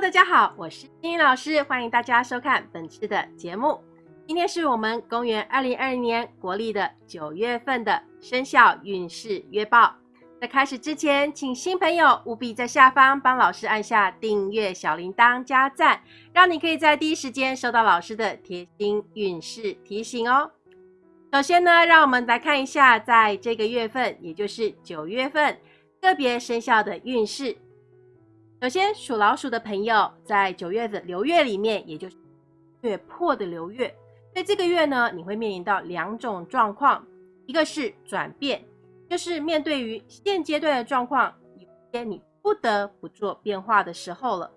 大家好，我是金英老师，欢迎大家收看本次的节目。今天是我们公元二零二零年国历的九月份的生肖运势月报。在开始之前，请新朋友务必在下方帮老师按下订阅、小铃铛、加赞，让你可以在第一时间收到老师的贴心运势提醒哦。首先呢，让我们来看一下在这个月份，也就是九月份个别生肖的运势。首先，属老鼠的朋友在九月的流月里面，也就是月破的流月，在这个月呢，你会面临到两种状况，一个是转变。就是面对于现阶段的状况，有些你不得不做变化的时候了。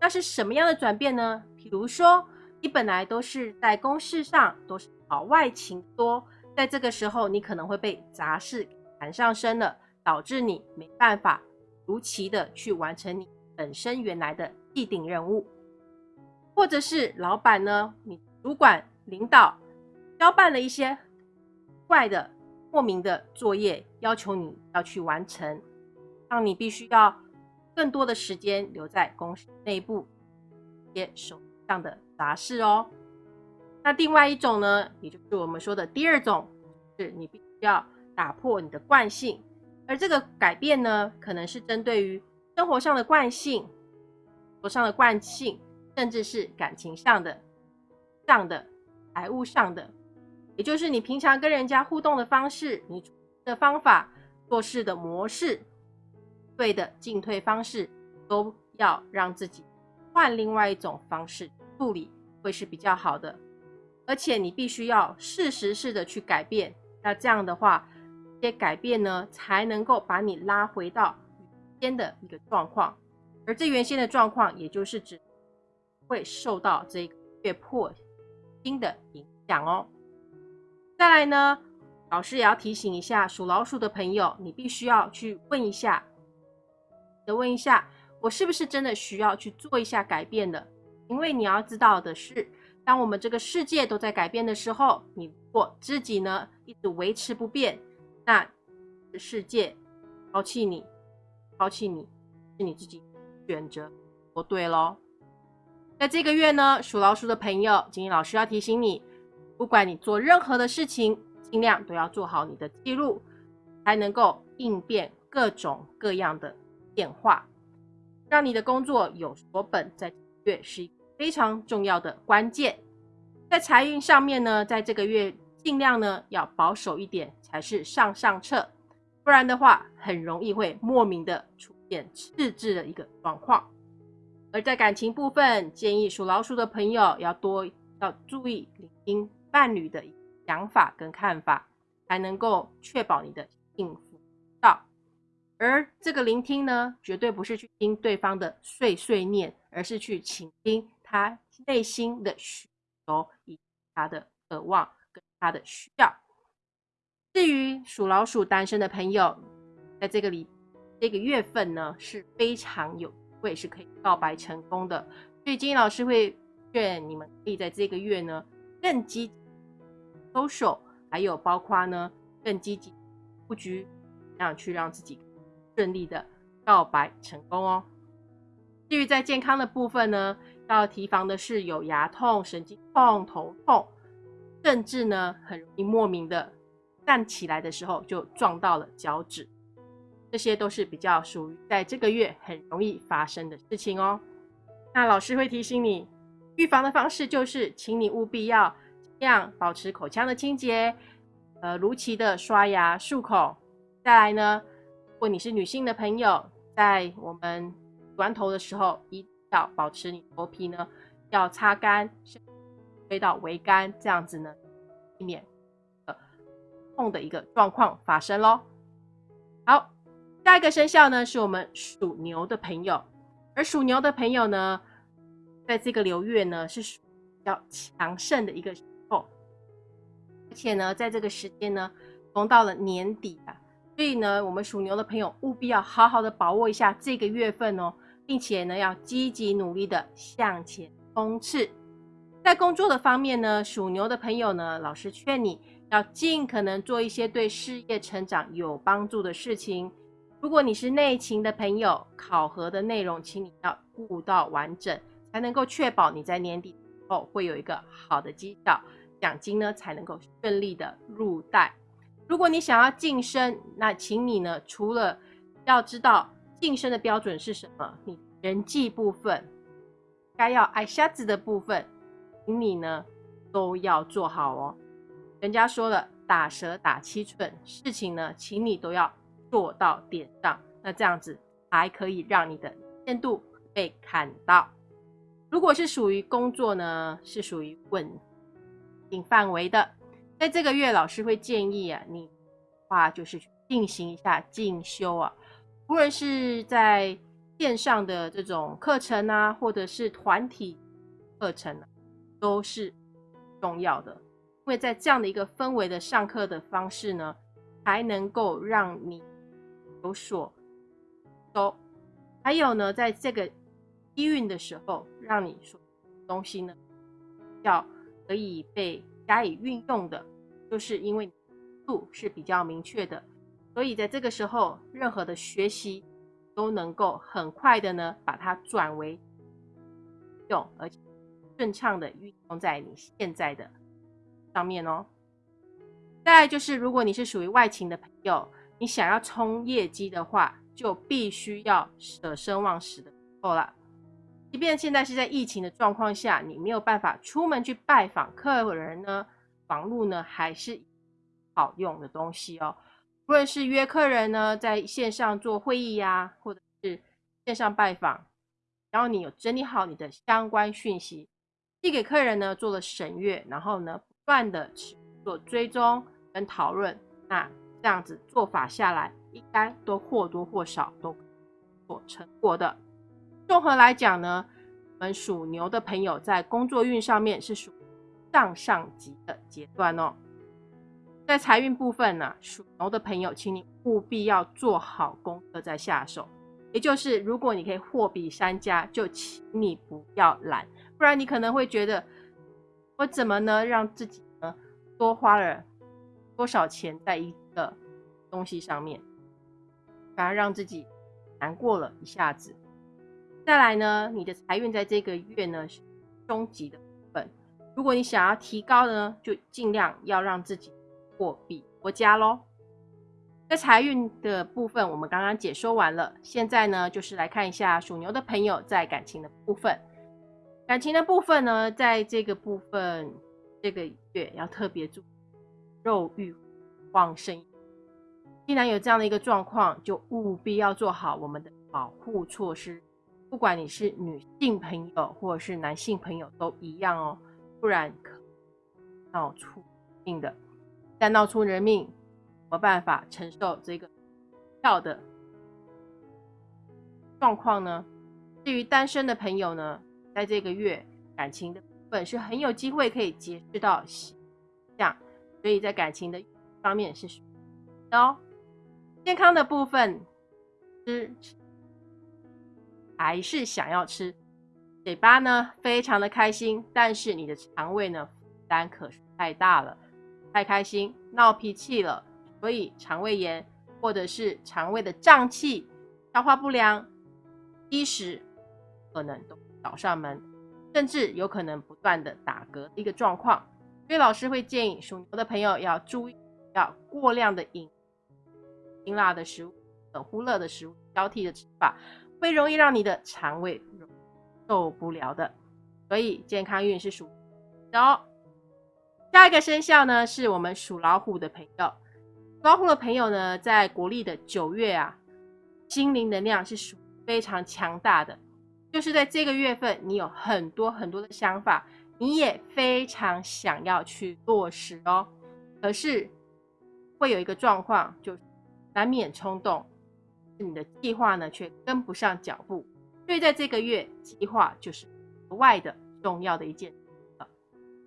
那是什么样的转变呢？比如说，你本来都是在公事上都是跑外勤多，在这个时候你可能会被杂事缠上身了，导致你没办法如期的去完成你本身原来的既定任务，或者是老板呢，你主管领导交办了一些怪的。莫名的作业要求你要去完成，让你必须要更多的时间留在公司内部接手上的杂事哦。那另外一种呢，也就是我们说的第二种，是你必须要打破你的惯性，而这个改变呢，可能是针对于生活上的惯性、活上的惯性，甚至是感情上的、上的、财务上的。也就是你平常跟人家互动的方式，你的方法、做事的模式、对的进退方式，都要让自己换另外一种方式处理，会是比较好的。而且你必须要适时式的去改变，那这样的话，些改变呢，才能够把你拉回到原先的一个状况。而这原先的状况，也就是指会受到这个月破星的影响哦。再来呢，老师也要提醒一下属老鼠的朋友，你必须要去问一下，的问一下，我是不是真的需要去做一下改变的？因为你要知道的是，当我们这个世界都在改变的时候，你如果自己呢一直维持不变，那世界抛弃你，抛弃你是你自己选择不对喽。在这个月呢，属老鼠的朋友，金英老师要提醒你。不管你做任何的事情，尽量都要做好你的记录，才能够应变各种各样的变化，让你的工作有所本。在月是一个非常重要的关键。在财运上面呢，在这个月尽量呢要保守一点才是上上策，不然的话很容易会莫名的出现赤字的一个状况。而在感情部分，建议属老鼠的朋友要多要注意聆听。伴侣的想法跟看法，才能够确保你的幸福到。而这个聆听呢，绝对不是去听对方的碎碎念，而是去倾听他内心的需求以及他的渴望他的需要。至于属老鼠单身的朋友，在这个里这个月份呢，是非常有会是可以告白成功的。所以金老师会劝你们可以在这个月呢，更积极。social，还有包括呢，更积极布局，这样去让自己顺利的告白成功哦。至于在健康的部分呢，要提防的是有牙痛、神经痛、头痛，甚至呢很容易莫名的站起来的时候就撞到了脚趾，这些都是比较属于在这个月很容易发生的事情哦。那老师会提醒你，预防的方式就是，请你务必要。样保持口腔的清洁，呃，如期的刷牙漱口。再来呢，如果你是女性的朋友，在我们洗完头的时候，一定要保持你头皮呢要擦干，推到桅杆，这样子呢，避免呃痛的一个状况发生喽。好，下一个生肖呢是我们属牛的朋友，而属牛的朋友呢，在这个流月呢是属比较强盛的一个。而且呢，在这个时间呢，逢到了年底啊，所以呢，我们属牛的朋友务必要好好的把握一下这个月份哦，并且呢，要积极努力的向前冲刺。在工作的方面呢，属牛的朋友呢，老师劝你要尽可能做一些对事业成长有帮助的事情，如果你是内勤的朋友，考核的内容，请你要顾到完整，才能够确保你在年底后会有一个好的绩效，奖金呢才能够顺利的入袋。如果你想要晋升，那请你呢除了要知道晋升的标准是什么，你人际部分该要挨瞎子的部分，请你呢都要做好哦。人家说了，打蛇打七寸，事情呢，请你都要。做到点上，那这样子才可以让你的限度被看到。如果是属于工作呢，是属于稳定范围的，在这个月老师会建议啊，你话就是去进行一下进修啊，无论是在线上的这种课程啊，或者是团体课程啊，都是重要的，因为在这样的一个氛围的上课的方式呢，才能够让你。有所收，还有呢，在这个低运的时候，让你所东西呢，要可以被加以运用的，就是因为度是比较明确的，所以在这个时候，任何的学习都能够很快的呢，把它转为用，而且顺畅的运用在你现在的上面哦。再就是，如果你是属于外勤的朋友。你想要冲业绩的话，就必须要舍生忘死的够了。即便现在是在疫情的状况下，你没有办法出门去拜访客人呢，网络呢还是好用的东西哦。无论是约客人呢，在线上做会议呀，或者是线上拜访，然后你有整理好你的相关讯息，寄给客人呢，做了审阅，然后呢，不断的去做追踪跟讨论，那。这样子做法下来，应该都或多或少都做成果的。综合来讲呢，我们属牛的朋友在工作运上面是属上上级的阶段哦。在财运部分呢，属牛的朋友，请你务必要做好功课再下手。也就是，如果你可以货比三家，就请你不要懒，不然你可能会觉得，我怎么呢让自己呢多花了多少钱在一。个东西上面，反而让自己难过了一下子。再来呢，你的财运在这个月呢是中级的部分。如果你想要提高呢，就尽量要让自己货比国家喽。在财运的部分，我们刚刚解说完了。现在呢，就是来看一下属牛的朋友在感情的部分。感情的部分呢，在这个部分这个月要特别注意肉欲。旺盛，既然有这样的一个状况，就务必要做好我们的保护措施。不管你是女性朋友或者是男性朋友都一样哦，不然可闹出命的。但闹出人命，没办法承受这个跳的状况呢？至于单身的朋友呢，在这个月感情的部分是很有机会可以结识到喜象，所以在感情的。方面是哦，健康的部分吃还是想要吃，嘴巴呢非常的开心，但是你的肠胃呢负担可是太大了，太开心闹脾气了，所以肠胃炎或者是肠胃的胀气、消化不良、积食可能都找上门，甚至有可能不断的打嗝的一个状况，所以老师会建议属牛的朋友要注意。要过量的饮辛辣的食物、很忽热的食物交替的吃法，会容易让你的肠胃受不了的。所以健康运是属的。下一个生肖呢，是我们属老虎的朋友。老虎的朋友呢，在国历的九月啊，心灵能量是属非常强大的。就是在这个月份，你有很多很多的想法，你也非常想要去落实哦。可是会有一个状况，就难免冲动，你的计划呢却跟不上脚步，所以在这个月，计划就是额外的重要的一件。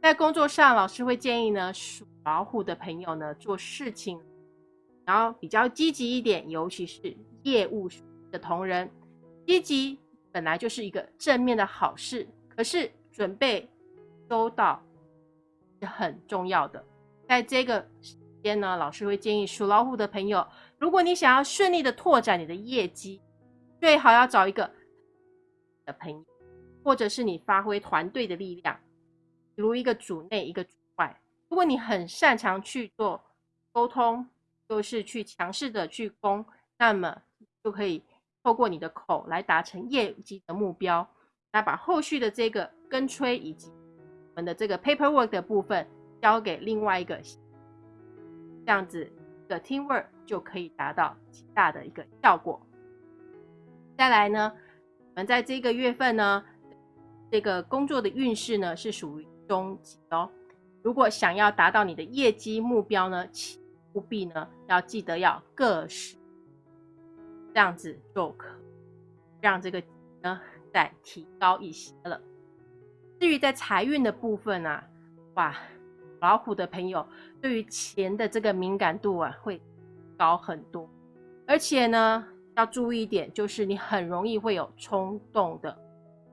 在工作上，老师会建议呢，属老虎的朋友呢做事情，然后比较积极一点，尤其是业务的同仁，积极本来就是一个正面的好事，可是准备周到是很重要的，在这个。时间呢，老师会建议属老虎的朋友如果你想要顺利的拓展你的业绩，最好要找一个的朋友，或者是你发挥团队的力量，比如一个组内一个组外。如果你很擅长去做沟通，就是去强势的去攻，那么就可以透过你的口来达成业绩的目标。那把后续的这个跟催以及我们的这个 paperwork 的部分交给另外一个，这样子的 teamwork 就可以达到极大的一个效果。再来呢，我们在这个月份呢，这个工作的运势呢是属于中级哦。如果想要达到你的业绩目标呢，务必呢要记得要各十，这样子就可让这个呢。再提高一些了。至于在财运的部分啊，哇，老虎的朋友对于钱的这个敏感度啊会高很多，而且呢要注意一点，就是你很容易会有冲动的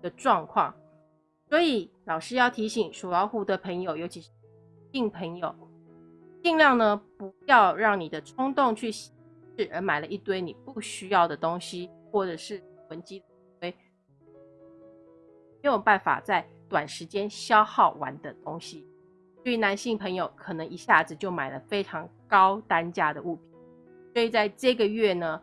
的状况。所以老师要提醒属老虎的朋友，尤其是性朋友，尽量呢不要让你的冲动去是而买了一堆你不需要的东西，或者是囤积堆。没有办法在短时间消耗完的东西，对于男性朋友可能一下子就买了非常高单价的物品，所以在这个月呢，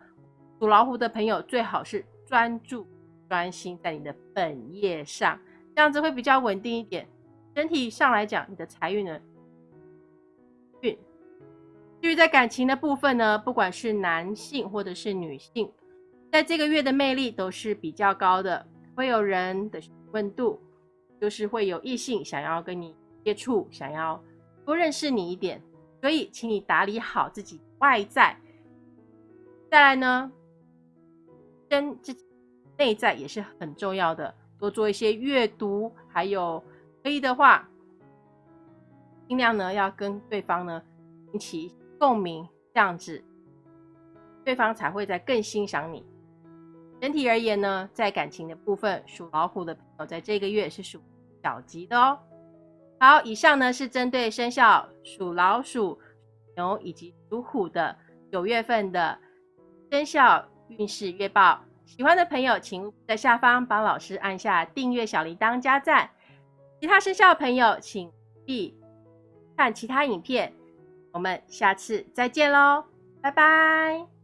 属老虎的朋友最好是专注专心在你的本业上，这样子会比较稳定一点。整体上来讲，你的财运呢。至于在感情的部分呢，不管是男性或者是女性，在这个月的魅力都是比较高的，会有人的。温度就是会有异性想要跟你接触，想要多认识你一点，所以请你打理好自己外在。再来呢，跟自己内在也是很重要的，多做一些阅读，还有可以的话，尽量呢要跟对方呢引起共鸣，这样子对方才会在更欣赏你。整体而言呢，在感情的部分，属老虎的朋友在这个月是属小吉的哦。好，以上呢是针对生肖属老鼠、牛以及属虎的九月份的生肖运势月报。喜欢的朋友，请在下方帮老师按下订阅、小铃铛、加赞。其他生肖的朋友，请必看其他影片。我们下次再见喽，拜拜。